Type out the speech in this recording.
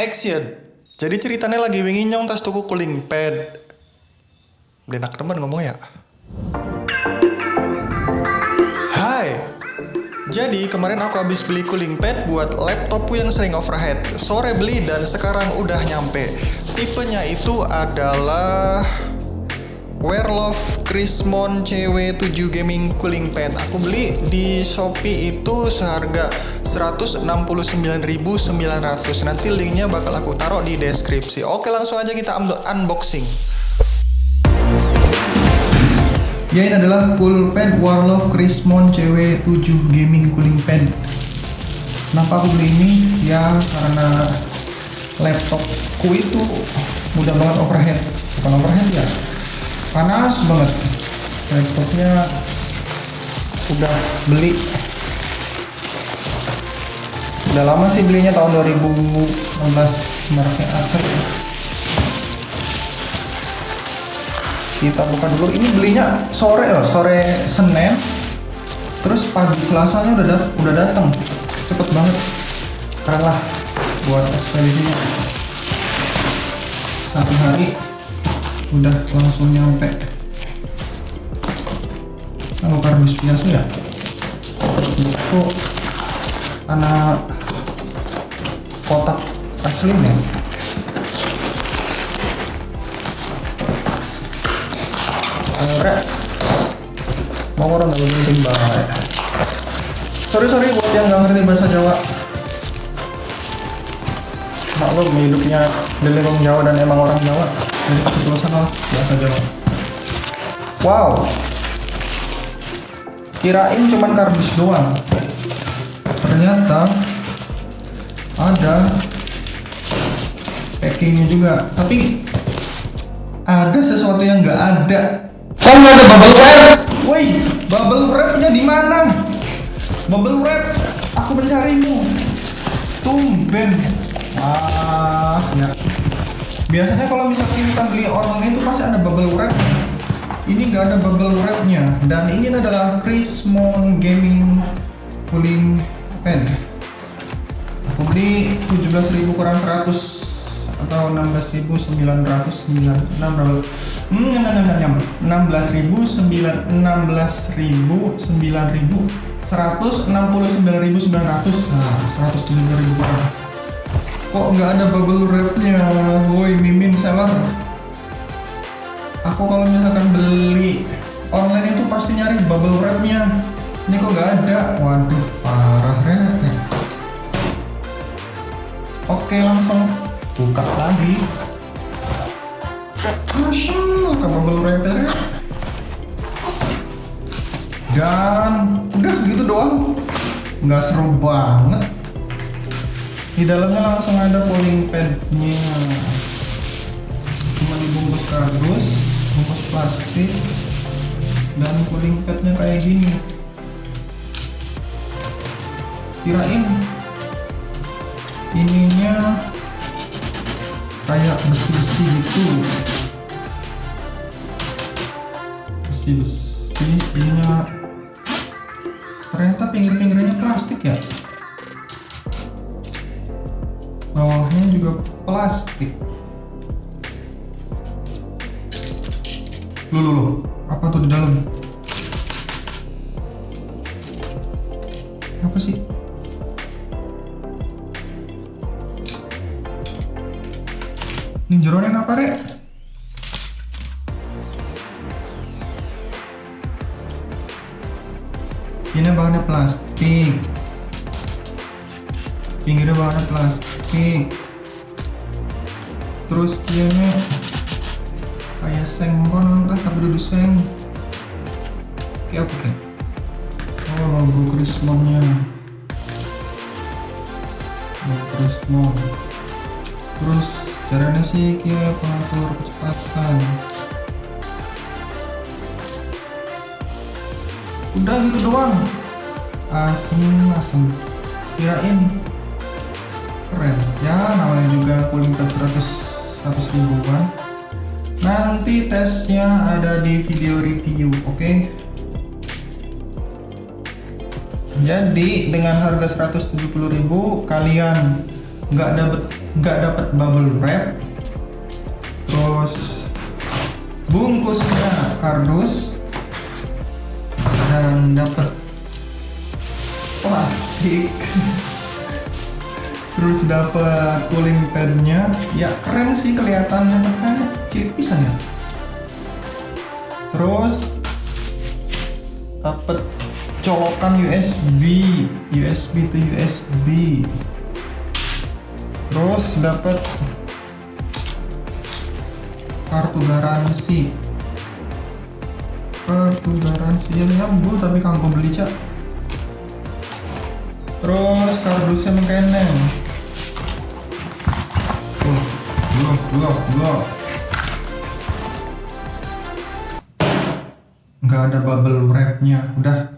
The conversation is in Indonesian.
Action. Jadi ceritanya lagi wingi nyong tas tuku cooling pad. Enak temen ngomong ya. Hai. Jadi kemarin aku habis beli cooling pad buat laptopku yang sering overheat. Sore beli dan sekarang udah nyampe. Tipenya itu adalah Werlof Chrismon CW7 Gaming Cooling Pad. Aku beli di Shopee itu seharga 169.900. Nanti linknya bakal aku taruh di deskripsi. Oke, langsung aja kita un- unboxing. Ya ini adalah pad Warlof Chrismon CW7 Gaming Cooling Pad. Kenapa aku beli ini? Ya karena laptopku itu mudah banget overheat. Bukan overheat ya, panas banget. Laptopnya udah beli. Udah lama sih belinya tahun 2016 mereknya Acer kita buka dulu. Ini belinya sore loh sore Senin. Terus pagi Selasanya udah dat udah datang cepet banget. Keren lah buat ekspedisinya satu hari udah langsung nyampe. Kalau kardus biasa ya? Itu anak kotak asli nih Anggrek mau orang nggak penting banget sorry sorry buat yang nggak ngerti bahasa Jawa. Maklum hidupnya di lingkungan Jawa dan emang orang Jawa ketulusan lah bahasa Jawa wow. Kirain cuman kardus doang. Ternyata ada packingnya juga. Tapi ada sesuatu yang nggak ada. Oh nggak ada bubble wrap. Woi bubble wrapnya di mana? Bubble wrap aku mencarimu. Tumben. Ah ya biasanya kalau misalnya kita beli online itu pasti ada bubble wrap. Ini nggak ada bubble wrapnya. Dan ini adalah Chrismon Gaming Cooling Pen. Aku beli 17.000 kurang 100 atau 16.900 9 hmm, nyam, nyam, nyam, nyam. 16.000 9 16.000 9.000 169.900 nah 107.000 kurang kok nggak ada bubble wrapnya? Woi mimin seller aku kalau misalkan beli online itu pasti nyari bubble wrapnya. Ini kok nggak ada? Waduh parah oke langsung buka lagi. Masya ke bubble wrapnya dan udah gitu doang. Nggak seru banget di dalamnya langsung ada cooling padnya cuma dibungkus kardus bungkus plastik dan cooling padnya kayak gini. Kirain ininya kayak besi-besi gitu. Besi-besi ininya ternyata pinggir-pinggirnya plastik ya juga plastik Loh, loh, loh. Apa tuh di dalam? Apa sih? Ini jeronin apa, Rek? Ini bahannya plastik. Pinggirnya bahannya plastik. Terus kianya kayak seng entah tapi duduk seng. Kayak apa kan? Oh logo Chrismonnya logo Chrismon terus caranya sih kayak pengatur kecepatan. Udah gitu doang. Asem asem. Kirain keren. Ya namanya juga cooling pad 100 100 ribuan nanti tesnya ada di video review oke okay? jadi dengan harga 170.000 kalian nggak dapet nggak dapet bubble wrap terus bungkusnya kardus dan dapat plastik terus dapat cooling padnya. Ya keren sih kelihatannya kan cilik pisan ya. Terus dapat colokan USB USB to USB terus dapat kartu garansi. Kartu garansi yang nyambung tapi kanggo beli cak. Terus kardusnya mengkeneng dua dua nggak ada bubble wrapnya udah